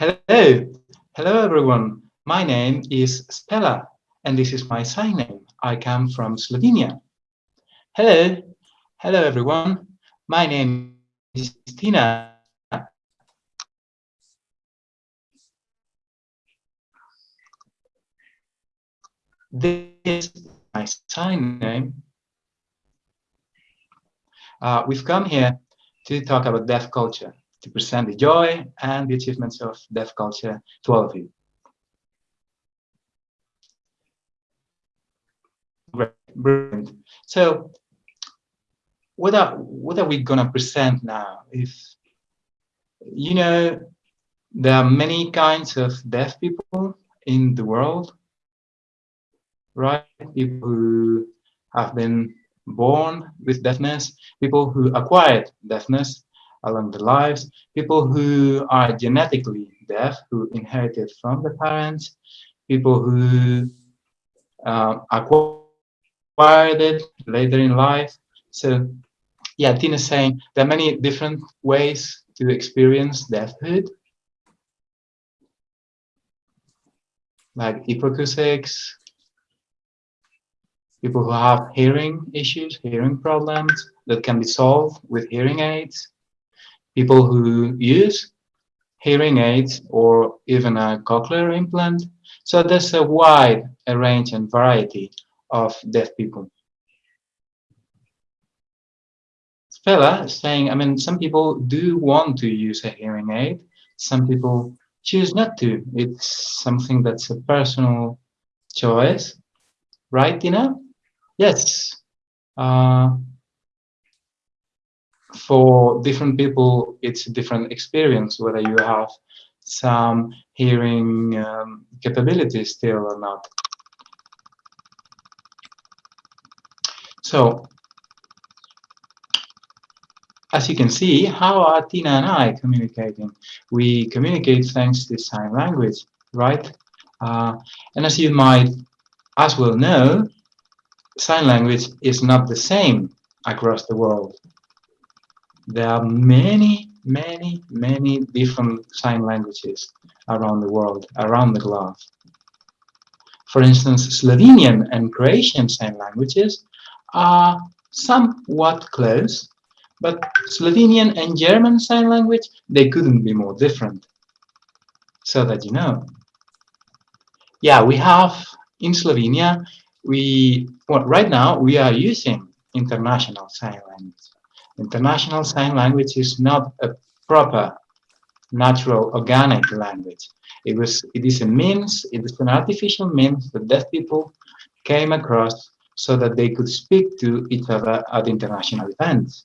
Hello, hello everyone. My name is Stella, and this is my sign name. I come from Slovenia. Hello, hello everyone. My name is Tina. This is my sign name. Uh, we've come here to talk about deaf culture to present the joy and the achievements of deaf culture to all of you. Brilliant. So what are what are we gonna present now? If you know there are many kinds of deaf people in the world, right? People who have been born with deafness, people who acquired deafness, along their lives, people who are genetically deaf, who inherited from the parents, people who uh, acquired it later in life. So yeah, Tina's saying there are many different ways to experience deafhood. Like hypoacoustics, people who have hearing issues, hearing problems that can be solved with hearing aids people who use hearing aids or even a cochlear implant. So there's a wide range and variety of deaf people. Stella saying, I mean, some people do want to use a hearing aid. Some people choose not to. It's something that's a personal choice. Right, Tina? Yes. Uh, for different people, it's a different experience, whether you have some hearing um, capabilities still or not. So, as you can see, how are Tina and I communicating? We communicate thanks to sign language, right? Uh, and as you might as well know, sign language is not the same across the world there are many, many, many different sign languages around the world, around the globe. For instance, Slovenian and Croatian sign languages are somewhat close, but Slovenian and German sign language, they couldn't be more different. So that you know. Yeah, we have in Slovenia, we well, right now we are using international sign language. International Sign Language is not a proper natural organic language. It was it is a means, it is an artificial means that deaf people came across so that they could speak to each other at international events.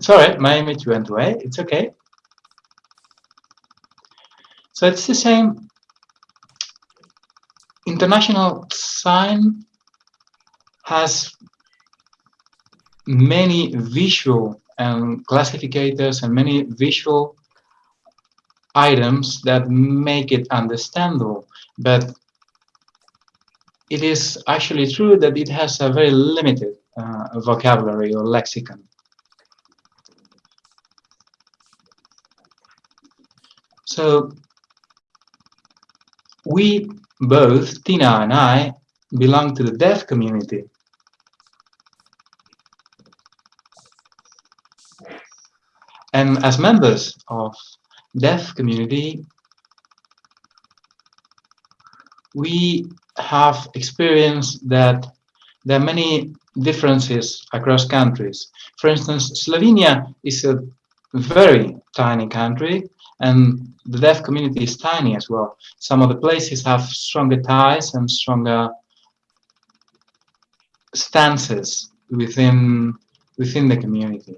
Sorry, my image went away. It's okay. So it's the same international sign has many visual and classificators and many visual items that make it understandable. But it is actually true that it has a very limited uh, vocabulary or lexicon. So we both Tina and I belong to the deaf community. And as members of deaf community, we have experienced that there are many differences across countries. For instance, Slovenia is a very tiny country and the deaf community is tiny as well. Some of the places have stronger ties and stronger stances within within the community.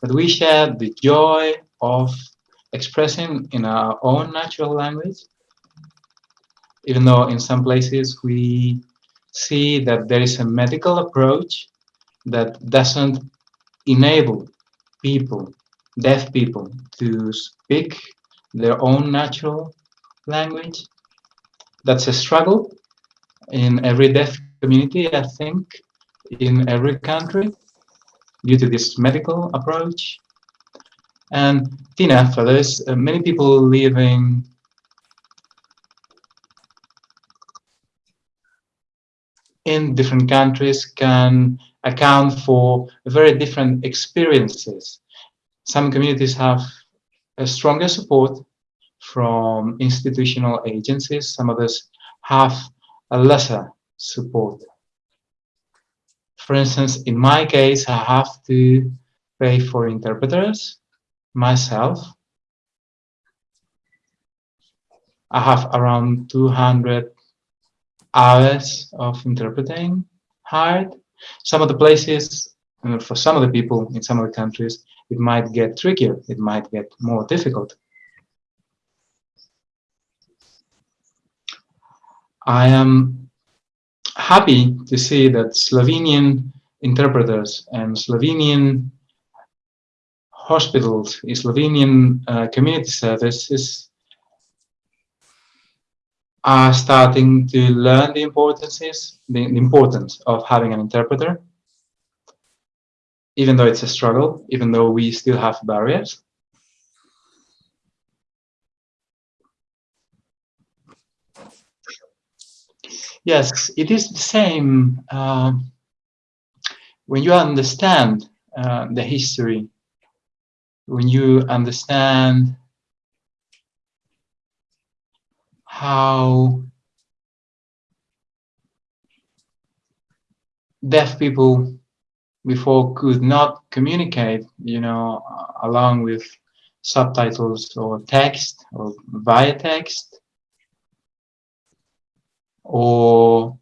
But we share the joy of expressing in our own natural language, even though in some places we see that there is a medical approach that doesn't enable people deaf people to speak their own natural language. That's a struggle in every deaf community, I think. in every country due to this medical approach. And Tina, for this, uh, many people living in different countries can account for very different experiences. Some communities have a stronger support from institutional agencies, some others have a lesser support. For instance, in my case, I have to pay for interpreters myself. I have around 200 hours of interpreting hired. Some of the places, for some of the people in some of the countries, it might get trickier, it might get more difficult. I am happy to see that Slovenian interpreters and Slovenian hospitals, Slovenian uh, community services are starting to learn the importances, the, the importance of having an interpreter, even though it's a struggle, even though we still have barriers. Yes, it is the same uh, when you understand uh, the history, when you understand how deaf people before could not communicate, you know, along with subtitles or text or via text. Or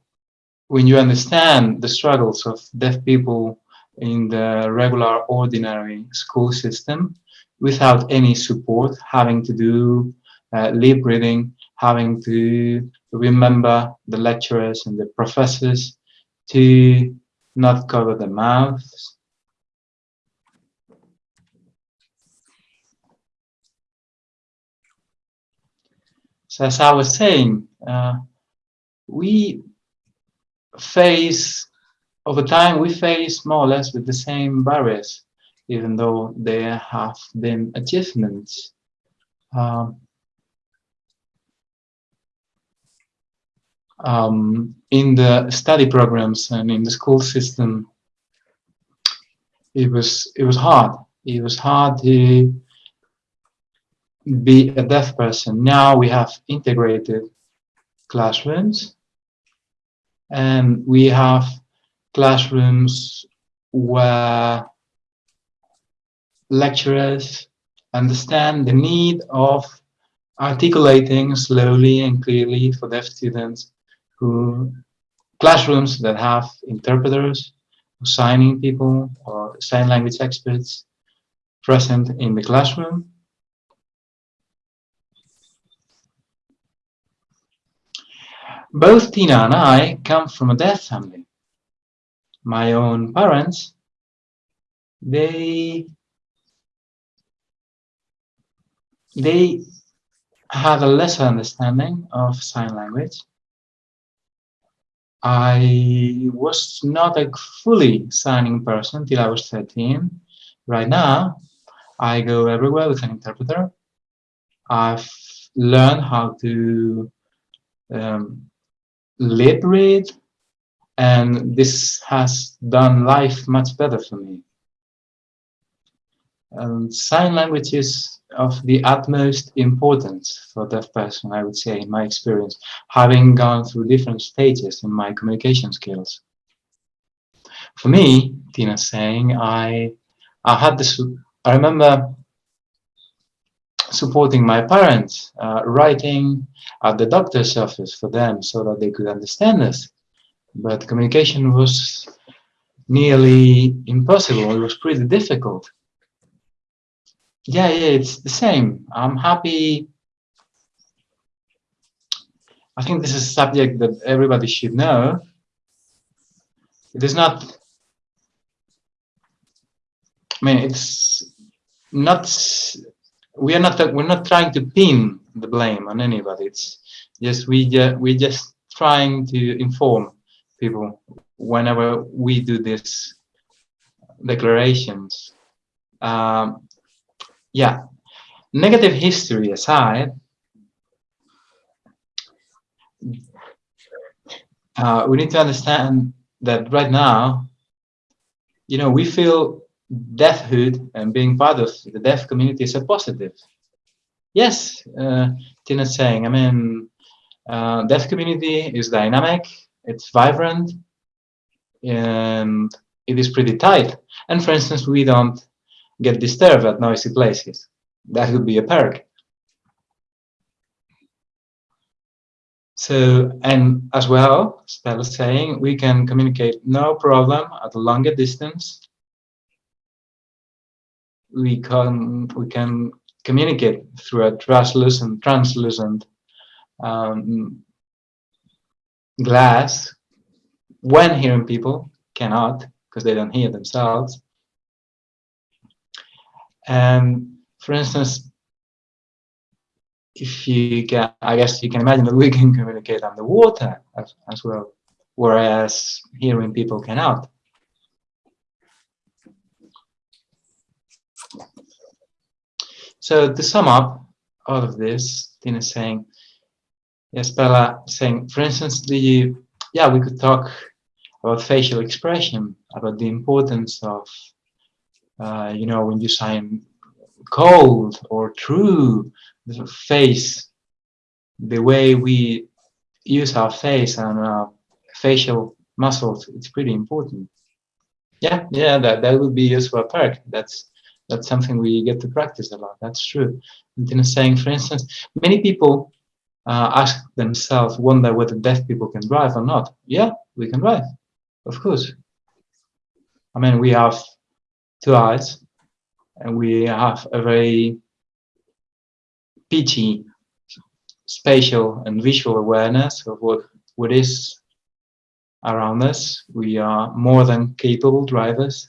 when you understand the struggles of deaf people in the regular, ordinary school system without any support, having to do uh, lip reading, having to remember the lecturers and the professors to not cover the mouth. So as I was saying, uh, we face, over time, we face more or less with the same barriers, even though there have been achievements. Um, um, in the study programs and in the school system, it was it was hard. It was hard to be a deaf person. Now we have integrated classrooms, and we have classrooms where lecturers understand the need of articulating slowly and clearly for deaf students who classrooms that have interpreters, signing people or sign language experts present in the classroom. Both Tina and I come from a deaf family. My own parents, they they had a lesser understanding of sign language I was not a fully signing person till I was 13. Right now, I go everywhere with an interpreter. I've learned how to um, lip read, and this has done life much better for me. Sign language is of the utmost importance for deaf person, I would say, in my experience, having gone through different stages in my communication skills. For me, Tina saying, I, I had this, I remember supporting my parents, uh, writing at the doctor's office for them so that they could understand us. But communication was nearly impossible. It was pretty difficult yeah, yeah, it's the same. I'm happy. I think this is a subject that everybody should know. It is not, I mean, it's not, we are not, we're not trying to pin the blame on anybody. It's just, we, just, we're just trying to inform people whenever we do these declarations. Um, yeah, negative history aside, uh, we need to understand that right now, you know, we feel deafhood and being part of the deaf community is a positive. Yes, uh, Tina's saying, I mean, uh, deaf community is dynamic, it's vibrant, and it is pretty tight. And for instance, we don't get disturbed at noisy places. That would be a perk. So, and as well, Stella saying, we can communicate no problem at a longer distance. We can, we can communicate through a translucent, translucent um, glass when hearing people cannot because they don't hear themselves. And for instance, if you can, I guess you can imagine that we can communicate underwater as, as well, whereas hearing people cannot. So to sum up all of this, Tina is saying, yes, Bella saying, for instance, the yeah, we could talk about facial expression, about the importance of, uh, you know, when you sign cold or true, the face, the way we use our face and our facial muscles, it's pretty important. Yeah, yeah, that, that would be useful perk. That's that's something we get to practice a lot. That's true. And then saying, for instance, many people uh, ask themselves, wonder whether deaf people can drive or not. Yeah, we can drive, of course. I mean, we have two eyes, and we have a very pitchy spatial and visual awareness of what, what is around us. We are more than capable drivers.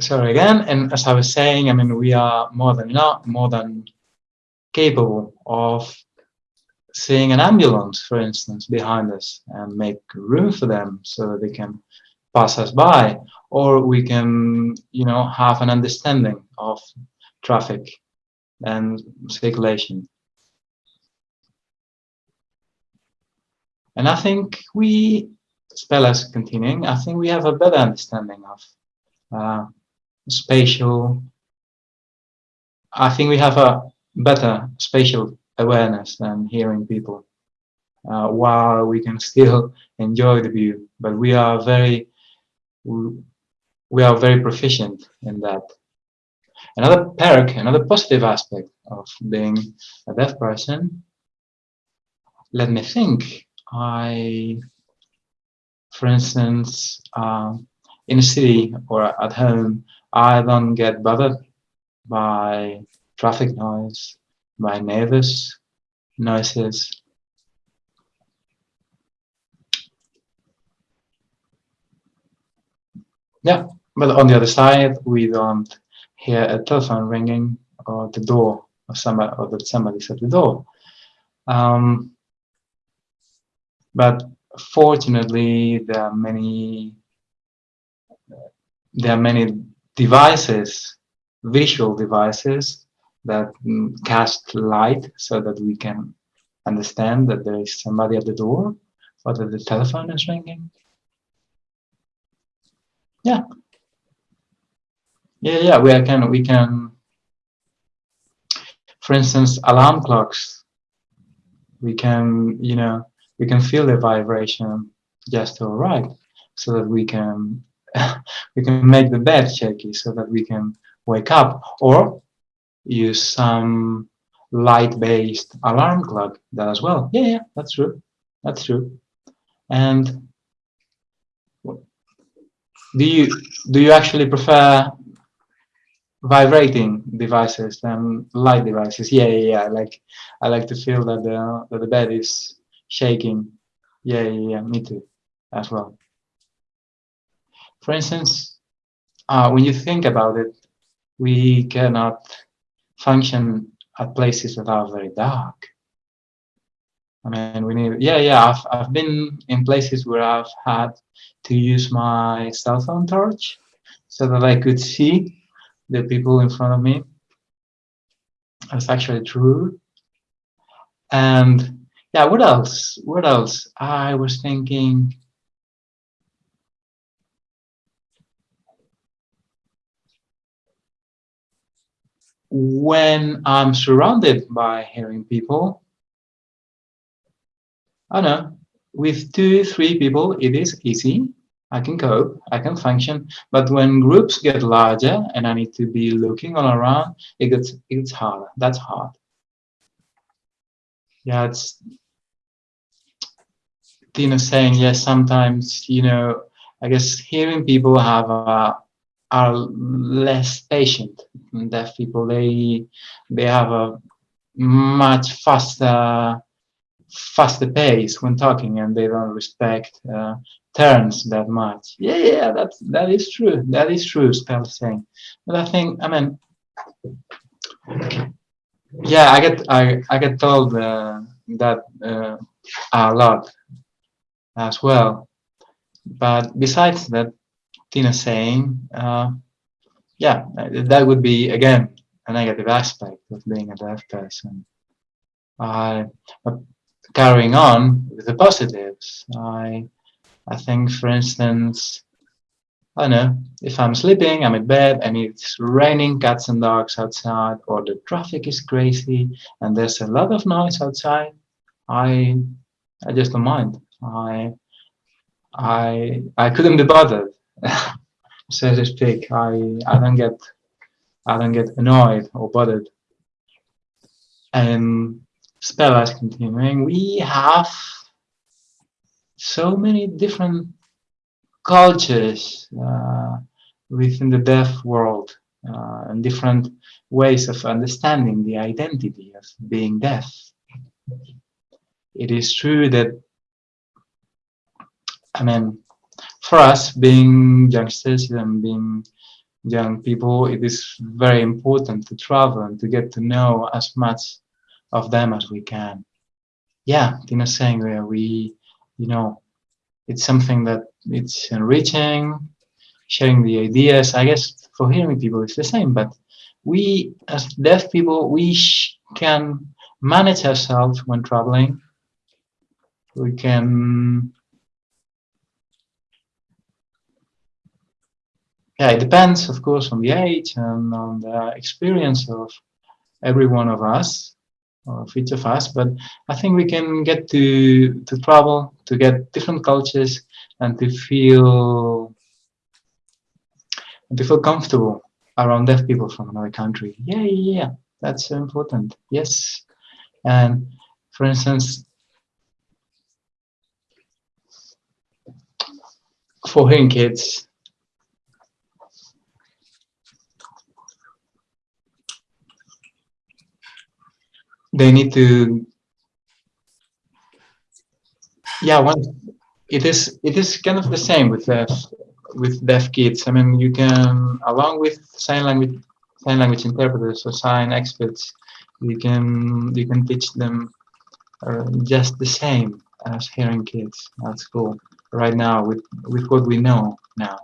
Sorry again, and as I was saying, I mean, we are more than not more than capable of seeing an ambulance, for instance, behind us and make room for them so that they can pass us by, or we can, you know, have an understanding of traffic and circulation. And I think we, Spella's continuing, I think we have a better understanding of uh, spatial, I think we have a better spatial awareness than hearing people. Uh, while we can still enjoy the view but we are very we are very proficient in that. Another perk another positive aspect of being a deaf person let me think i for instance uh, in a city or at home i don't get bothered by traffic noise my neighbors noises. Yeah, but on the other side, we don't hear a telephone ringing or the door or somebody or that somebody's at the door. Um, but fortunately, there are many there are many devices, visual devices that mm, cast light so that we can understand that there is somebody at the door or that the telephone is ringing. Yeah. Yeah, yeah, we can, we can, for instance, alarm clocks, we can, you know, we can feel the vibration just to right so that we can, we can make the bed shaky so that we can wake up or use some light-based alarm clock that as well. Yeah, yeah, that's true. That's true. And do you do you actually prefer vibrating devices than light devices? Yeah, yeah, yeah. Like I like to feel that the that the bed is shaking. Yeah, yeah, yeah. Me too, as well. For instance, uh, when you think about it, we cannot function at places that are very dark. I mean, we need, yeah, yeah, I've, I've been in places where I've had to use my cell phone torch so that I could see the people in front of me. That's actually true. And yeah, what else? What else? I was thinking, when I'm surrounded by hearing people, I know with two, three people, it is easy. I can cope, I can function. But when groups get larger and I need to be looking all around, it gets it's harder. That's hard. Yeah, it's Tina saying yes. Sometimes you know, I guess hearing people have a are less patient. Deaf people, they they have a much faster faster pace when talking, and they don't respect uh, turns that much. Yeah, yeah, that's that is true. That is true. Spell saying, but I think I mean, yeah, I get I I get told uh, that uh, a lot as well. But besides that, Tina saying, uh, yeah, that would be again a negative aspect of being a deaf person. Uh, carrying on with the positives, I, I think, for instance, I don't know, if I'm sleeping, I'm in bed, and it's raining cats and dogs outside, or the traffic is crazy, and there's a lot of noise outside, I, I just don't mind. I, I, I couldn't be bothered. so to speak. I I don't get I don't get annoyed or bothered. And spell is continuing, we have so many different cultures uh, within the deaf world uh, and different ways of understanding the identity of being deaf. It is true that I mean for us, being youngsters and being young people, it is very important to travel and to get to know as much of them as we can. Yeah, Tina's saying where we, you know, it's something that it's enriching, sharing the ideas. I guess for hearing people it's the same, but we as deaf people, we can manage ourselves when traveling. We can yeah, it depends, of course, on the age and on the experience of every one of us, of each of us. But I think we can get to to travel, to get different cultures, and to feel to feel comfortable around deaf people from another country. Yeah, yeah, yeah. That's important. Yes, and for instance, for hearing kids, they need to yeah one it is it is kind of the same with deaf with deaf kids i mean you can along with sign language sign language interpreters or sign experts you can you can teach them uh, just the same as hearing kids at school right now with with what we know now.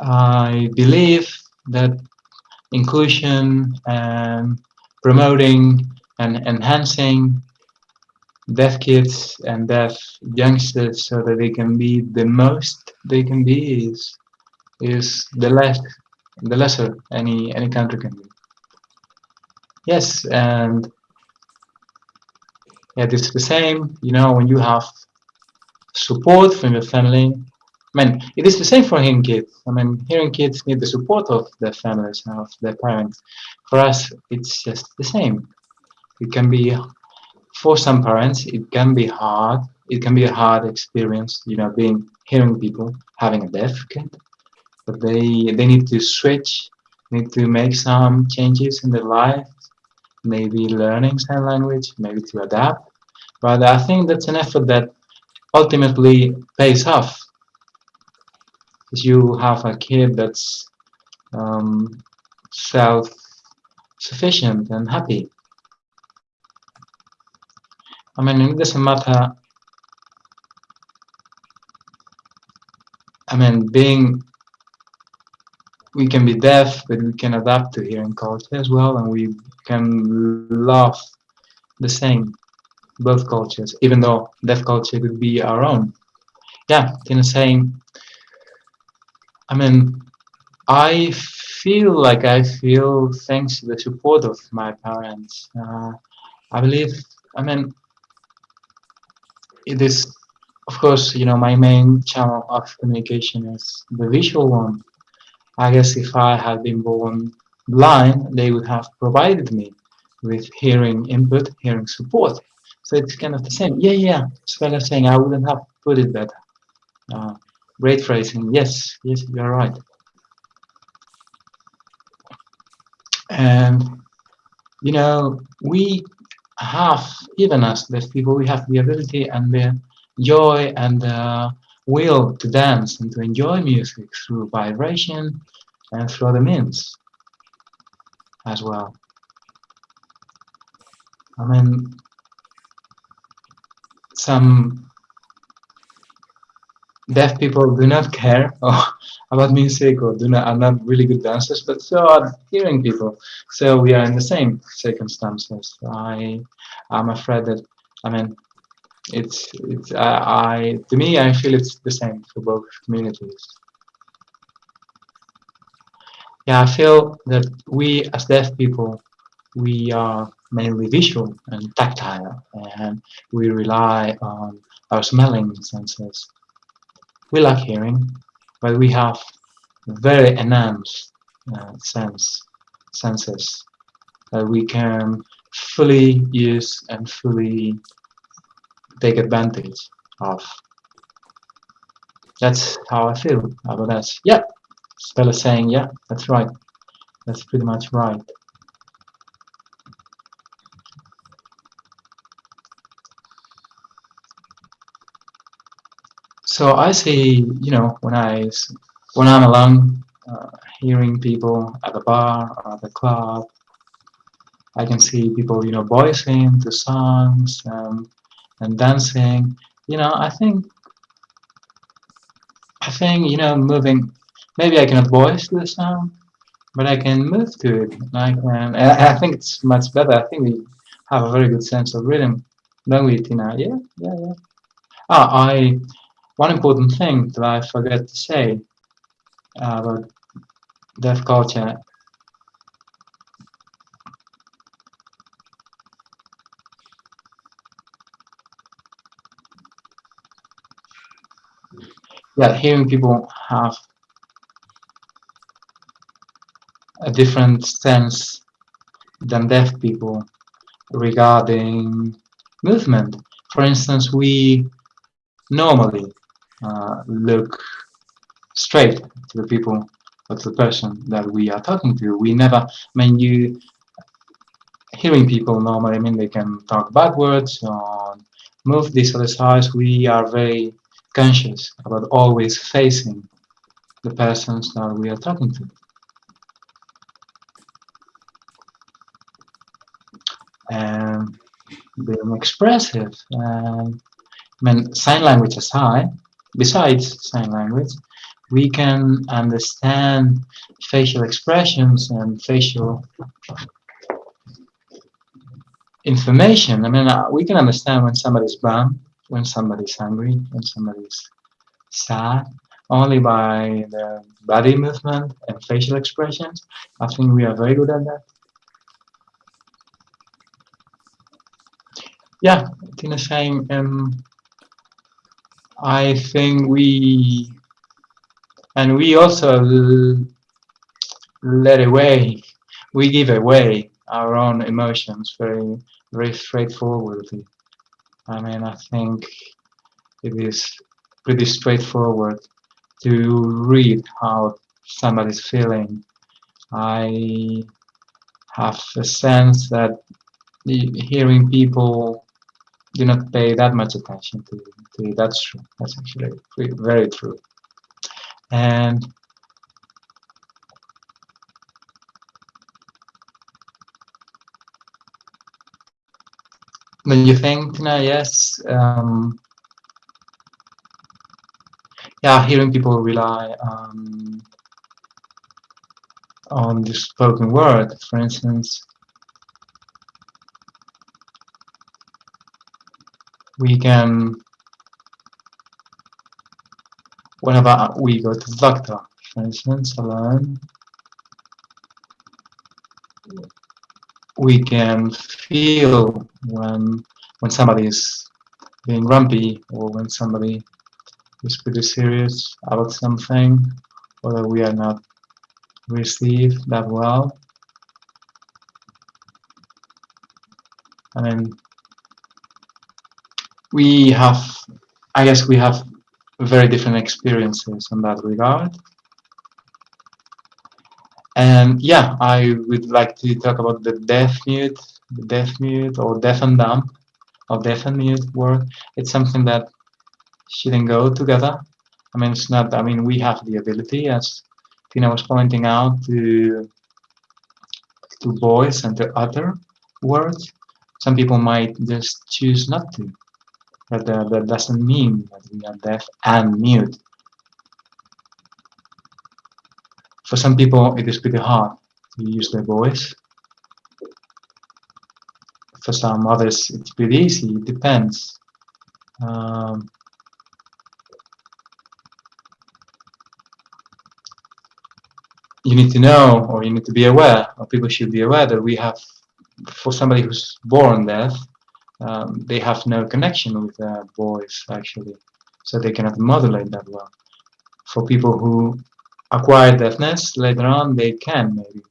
I believe that inclusion and promoting and enhancing deaf kids and deaf youngsters so that they can be the most they can be is is the less the lesser any any country can be. Yes and yeah it's the same you know when you have support from your family I mean, it is the same for hearing kids. I mean, hearing kids need the support of their families and of their parents. For us, it's just the same. It can be, for some parents, it can be hard. It can be a hard experience, you know, being hearing people, having a deaf kid. But they, they need to switch, need to make some changes in their life, maybe learning sign language, maybe to adapt. But I think that's an effort that ultimately pays off you have a kid that's um, self-sufficient and happy. I mean, it doesn't matter. I mean, being we can be deaf, but we can adapt to hearing culture as well, and we can love the same both cultures, even though deaf culture could be our own. Yeah, in the same. I mean, I feel like I feel thanks to the support of my parents. Uh, I believe, I mean, it is, of course, you know, my main channel of communication is the visual one. I guess if I had been born blind, they would have provided me with hearing input, hearing support. So it's kind of the same. Yeah, yeah. Svela saying I wouldn't have put it better. Uh, great phrasing. Yes, yes, you're right. And you know, we have, even as deaf people, we have the ability and the joy and the will to dance and to enjoy music through vibration and through other means as well. I mean, some deaf people do not care about music or do not are not really good dancers, but so are hearing people. So we are in the same circumstances. I I'm afraid that I mean it's it's uh, I to me I feel it's the same for both communities. Yeah, I feel that we as deaf people we are mainly visual and tactile, and we rely on our smelling senses. We like hearing, but we have very enhanced uh, sense senses that we can fully use and fully take advantage of. That's how I feel about that. Yeah, Spell is saying, yeah, that's right. That's pretty much right. So I see, you know, when I when I'm alone, uh, hearing people at the bar or at the club, I can see people, you know, voicing the songs and and dancing. You know, I think I think you know, moving. Maybe I cannot voice the song, but I can move to it. I can. I, I think it's much better. I think we have a very good sense of rhythm, don't we, Tina? Yeah, yeah, yeah. Ah, I one important thing that I forget to say uh, about deaf culture yeah, hearing people have a different sense than deaf people regarding movement. For instance, we normally uh, look straight to the people or to the person that we are talking to. We never, I mean, you hearing people normally, I mean, they can talk backwards or move this other side. We are very conscious about always facing the persons that we are talking to. And being expressive. And, I mean, sign language aside, besides sign language, we can understand facial expressions and facial information. I mean, uh, we can understand when somebody's bummed, when somebody's angry, when somebody's sad, only by the body movement and facial expressions. I think we are very good at that. Yeah, Tina saying, um, I think we, and we also let away, we give away our own emotions very, very straightforwardly. I mean, I think it is pretty straightforward to read how somebody's feeling. I have a sense that hearing people do not pay that much attention to, to it. That's true. That's actually very true. And Don't you think, Tina? Yes. Um, yeah, hearing people rely on on the spoken word, for instance. We can, whenever we go to the doctor, for instance, alone, we can feel when when somebody is being grumpy or when somebody is pretty serious about something or that we are not received that well. I mean, we have, I guess we have very different experiences in that regard. And yeah, I would like to talk about the deaf mute, the deaf mute or deaf and dumb or deaf and mute word. It's something that shouldn't go together. I mean, it's not, I mean, we have the ability, as Tina was pointing out, to, to voice and to utter words. Some people might just choose not to. But uh, that doesn't mean that we are deaf and mute. For some people, it is pretty hard to use their voice. For some others, it's pretty easy. It depends. Um, you need to know, or you need to be aware, or people should be aware that we have, for somebody who's born deaf, um, they have no connection with their voice actually, so they cannot modulate that well. For people who acquire deafness later on, they can maybe.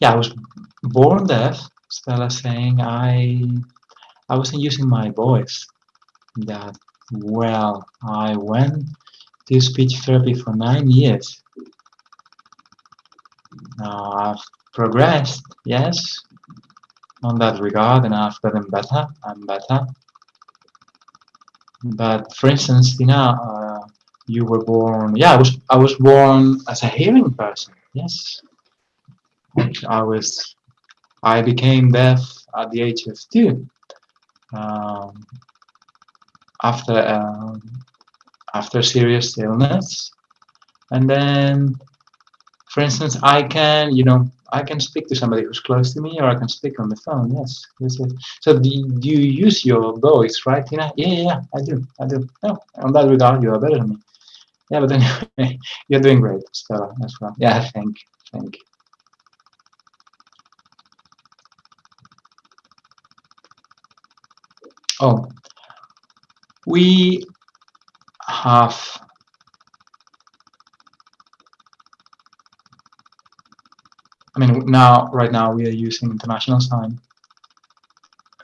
Yeah, I was born deaf. Stella saying I I wasn't using my voice that well. I went to speech therapy for nine years. Now I've progressed, yes, on that regard, and I've gotten better I'm better. But for instance, Tina, uh, you were born. Yeah, I was. I was born as a hearing person. Yes, I was. I became deaf at the age of two. Um, after um, after serious illness, and then, for instance, I can, you know, I can speak to somebody who's close to me, or I can speak on the phone. Yes, yes, yes. So do, do you use your voice, right? Yeah, yeah, yeah, I do, I do. No, on that regard, you are better than me. Yeah, but anyway, you're doing great, Stella, as well. Yeah, thank, thank. Oh, we have I mean now right now we are using international sign.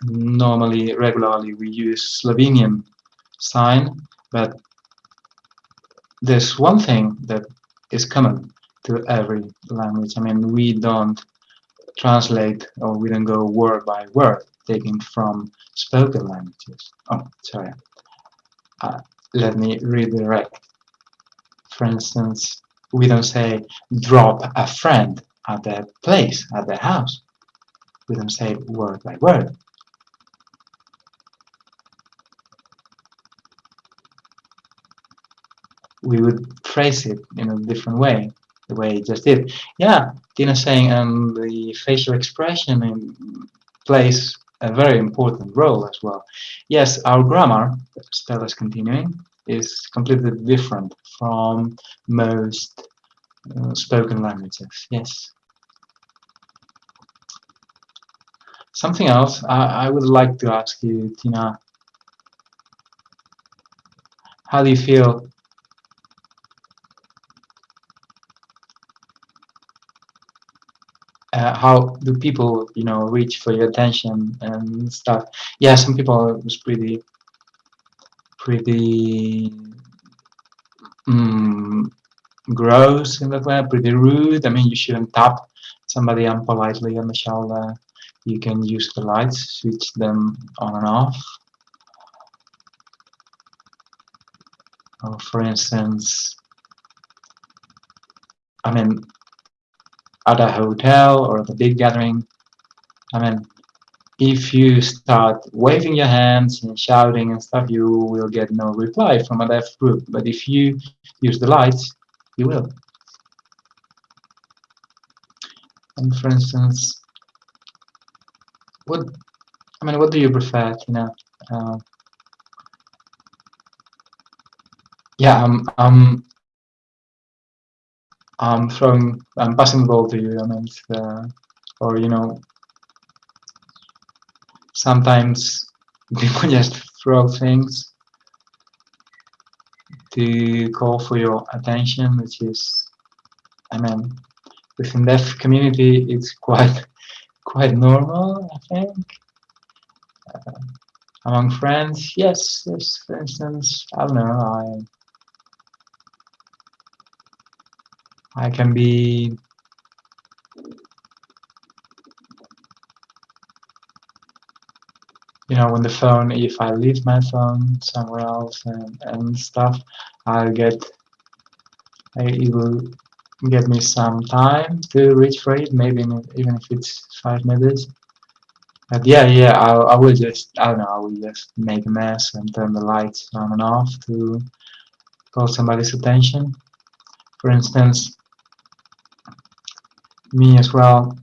Normally regularly we use Slovenian sign but there's one thing that is common to every language. I mean we don't translate or we don't go word by word taking from spoken languages. Oh sorry. Uh, let me redirect. For instance, we don't say drop a friend at the place, at their house. We don't say word by word. We would phrase it in a different way, the way it just did. Yeah, Tina saying um, the facial expression plays a very important role as well. Yes, our grammar, Stella's continuing, is completely different from most uh, spoken languages. Yes. Something else I, I would like to ask you, Tina. How do you feel? Uh, how do people you know reach for your attention and stuff? Yeah some people was pretty pretty um, gross in that way pretty rude. I mean you shouldn't tap somebody unpolitely on the shoulder you can use the lights switch them on and off or for instance I mean at a hotel or at a big gathering, I mean, if you start waving your hands and shouting and stuff, you will get no reply from a deaf group. But if you use the lights, you will. And for instance, what I mean, what do you prefer? You know, uh, yeah, I'm, I'm, I'm throwing, I'm passing the ball to you. I mean, uh, or you know, sometimes people just throw things to call for your attention, which is, I mean, within deaf community, it's quite quite normal, I think. Uh, among friends, yes, yes, for instance, I don't know, I I can be you know, when the phone, if I leave my phone somewhere else and, and stuff, I'll get, I, it will get me some time to reach for it, maybe even if it's five minutes. But yeah, yeah, I, I will just, I don't know, I will just make a mess and turn the lights on and off to call somebody's attention. For instance, me as well,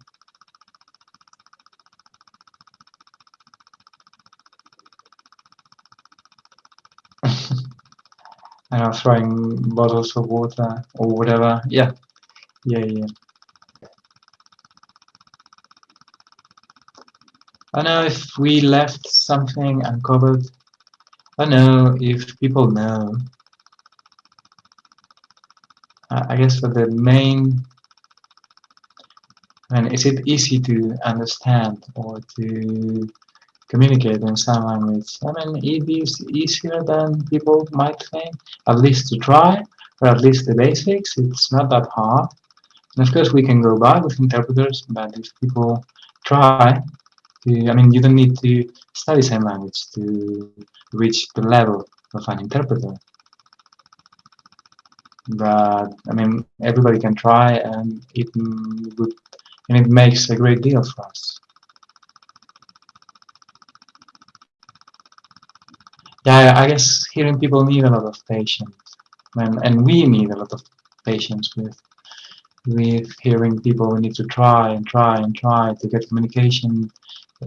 and I know, throwing bottles of water or whatever. Yeah, yeah, yeah. I know if we left something uncovered. I know if people know. I guess for the main, and is it easy to understand or to communicate in sign language. I mean, it is easier than people might think, at least to try, or at least the basics. It's not that hard. Of course, we can go back with interpreters, but if people try, to, I mean, you don't need to study sign language to reach the level of an interpreter. But I mean, everybody can try, and it would, and it makes a great deal for us. yeah, I guess hearing people need a lot of patience, and and we need a lot of patience with with hearing people. We need to try and try and try to get communication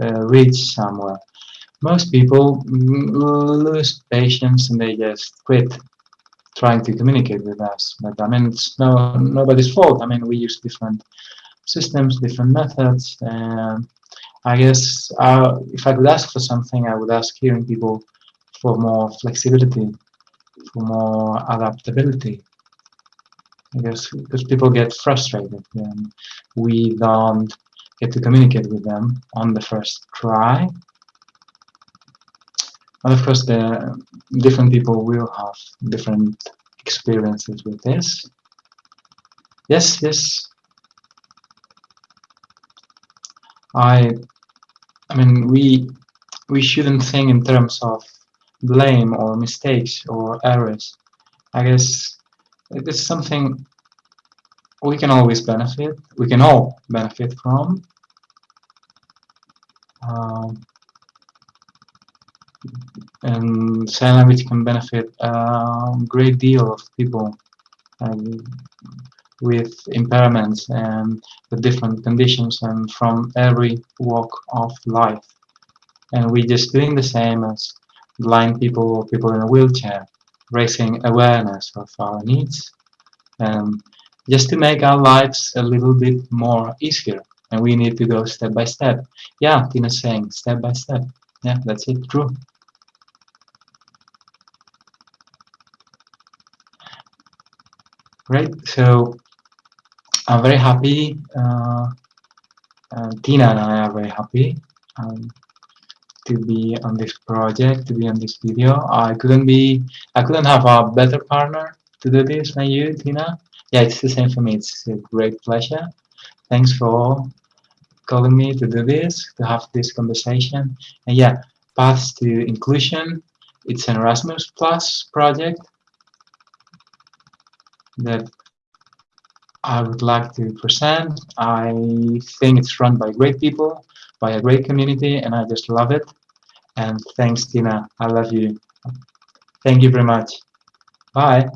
uh, reach somewhere. Most people lose patience and they just quit trying to communicate with us. But I mean, it's no nobody's fault. I mean, we use different systems, different methods, and I guess uh, if I could ask for something, I would ask hearing people for more flexibility, for more adaptability. I guess because people get frustrated when we don't get to communicate with them on the first try. And of course, the different people will have different experiences with this. Yes, yes. I, I mean, we we shouldn't think in terms of blame or mistakes or errors. I guess it's something we can always benefit, we can all benefit from. Um, and sign language can benefit a great deal of people with impairments and with different conditions and from every walk of life. And we're just doing the same as blind people or people in a wheelchair, raising awareness of our needs, and just to make our lives a little bit more easier. And we need to go step by step. Yeah, Tina's saying step by step. Yeah, that's it, true. Great, so I'm very happy. Uh, uh, Tina and I are very happy. Um, to be on this project, to be on this video. I couldn't be, I couldn't have a better partner to do this than you, Tina. Yeah, it's the same for me. It's a great pleasure. Thanks for calling me to do this, to have this conversation. And yeah, Paths to Inclusion. It's an Erasmus Plus project that I would like to present. I think it's run by great people, by a great community, and I just love it. And thanks, Tina. I love you. Thank you very much. Bye.